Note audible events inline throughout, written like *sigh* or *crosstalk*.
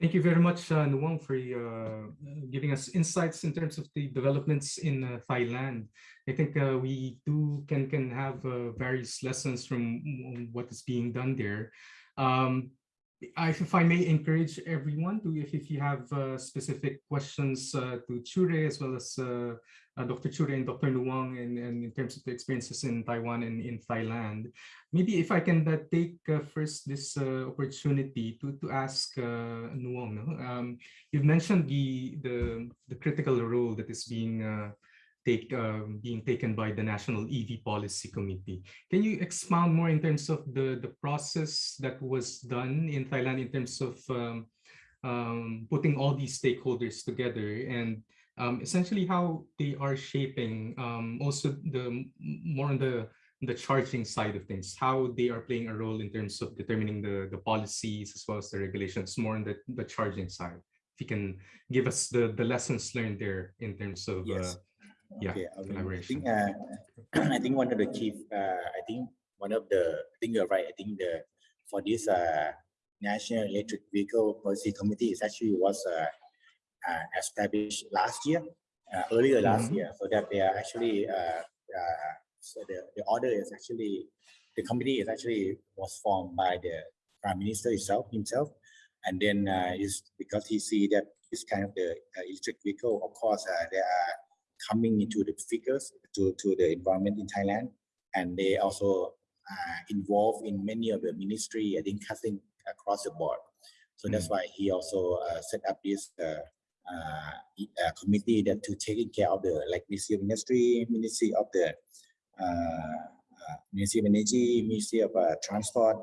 Thank you very much, uh, for uh, giving us insights in terms of the developments in uh, Thailand. I think uh, we do can can have uh, various lessons from what is being done there. Um, I, if I may encourage everyone to, if, if you have uh, specific questions to Chure as well as uh, Dr. Chure and Dr. Nuwang and, in terms of the experiences in Taiwan and in Thailand. Maybe if I can uh, take uh, first this uh, opportunity to, to ask uh, Nuwang, no? um, you've mentioned the, the, the critical role that is being uh, take um, being taken by the National EV Policy Committee. Can you expound more in terms of the, the process that was done in Thailand in terms of um, um, putting all these stakeholders together and um, essentially how they are shaping um, also the more on the the charging side of things, how they are playing a role in terms of determining the, the policies as well as the regulations, more on the, the charging side. If you can give us the, the lessons learned there in terms of yes. uh, yeah, okay. collaboration. I think, uh, *clears throat* I think one of the key, uh, I think one of the, I think you're right, I think the, for this uh, National Electric Vehicle Policy Committee is actually was uh, uh, established last year, uh, earlier last mm -hmm. year, so that they are actually uh, so the, the order is actually the committee is actually was formed by the prime minister himself himself, and then is because he see that this kind of the electric vehicle, of course, they are coming into the figures to to the environment in Thailand, and they also uh, involved in many of the ministry, I think, cutting across the board. So that's mm. why he also uh, set up this uh, uh, committee that to taking care of the like Ministry of Industry, Ministry of the uh, uh, Ministry of Energy, Ministry of uh, Transport,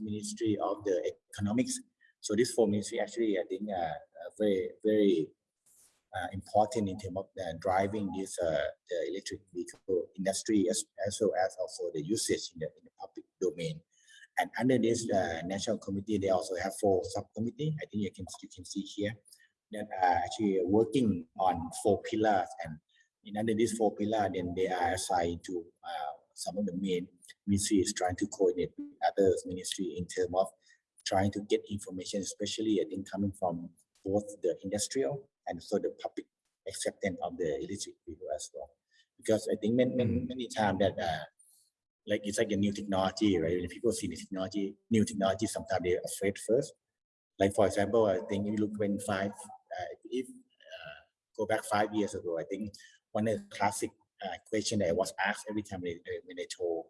Ministry of the Economics. So this four ministries actually, I think, uh, very very uh, important in terms of uh, driving this uh, the electric vehicle industry as, as well as also the usage in the, in the public domain. And under this uh, national committee, they also have four subcommittee. I think you can you can see here that are actually working on four pillars and in under these four pillars then they are assigned to uh, some of the main ministries trying to coordinate with other ministry in terms of trying to get information especially I think coming from both the industrial and so the public acceptance of the electric vehicle as well because I think many, many, mm-hmm. many times that uh, like it's like a new technology, right? When people see the technology, new technology, sometimes they're afraid first. Like for example, I think if you look when five if uh, go back five years ago, I think one of the classic uh, question that I was asked every time when, when I told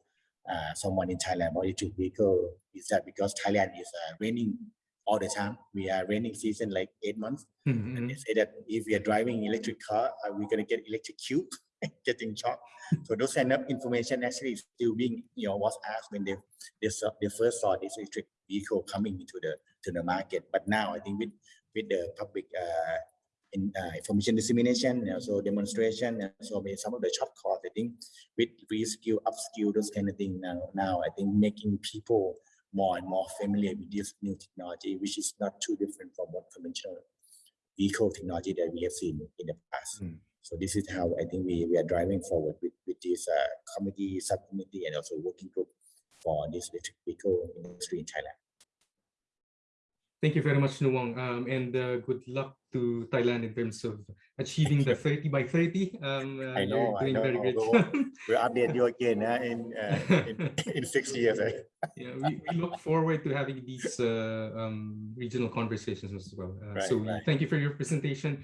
someone in Thailand about electric vehicle is that because Thailand is raining all the time. We are raining season like eight months. Mm -hmm. And they say that if we are driving electric car, are we going to get electric cube, *laughs* getting shocked? so those kind of information actually still being, you know, was asked when they, they, saw, they first saw this electric vehicle coming into the to the market. But now I think with with the public uh, in, uh, information dissemination, and also demonstration, and so maybe some of the short course, I think with reskill, upskill, those kind of things now, now, I think making people more and more familiar with this new technology, which is not too different from what conventional vehicle technology that we have seen in the past. Mm. So this is how I think we, we are driving forward with, with this uh, committee, subcommittee, and also working group for this electric vehicle industry in Thailand. Thank you very much, Nuwang, um, and uh, good luck to Thailand in terms of achieving the 30 by 30. Um, uh, I know, doing I know. Very great. we'll update you again uh, in, uh, in, *laughs* in six years. Eh? yeah, we, we, look forward to having these uh, um, regional conversations as well. Uh, right, so right. thank you for your presentation.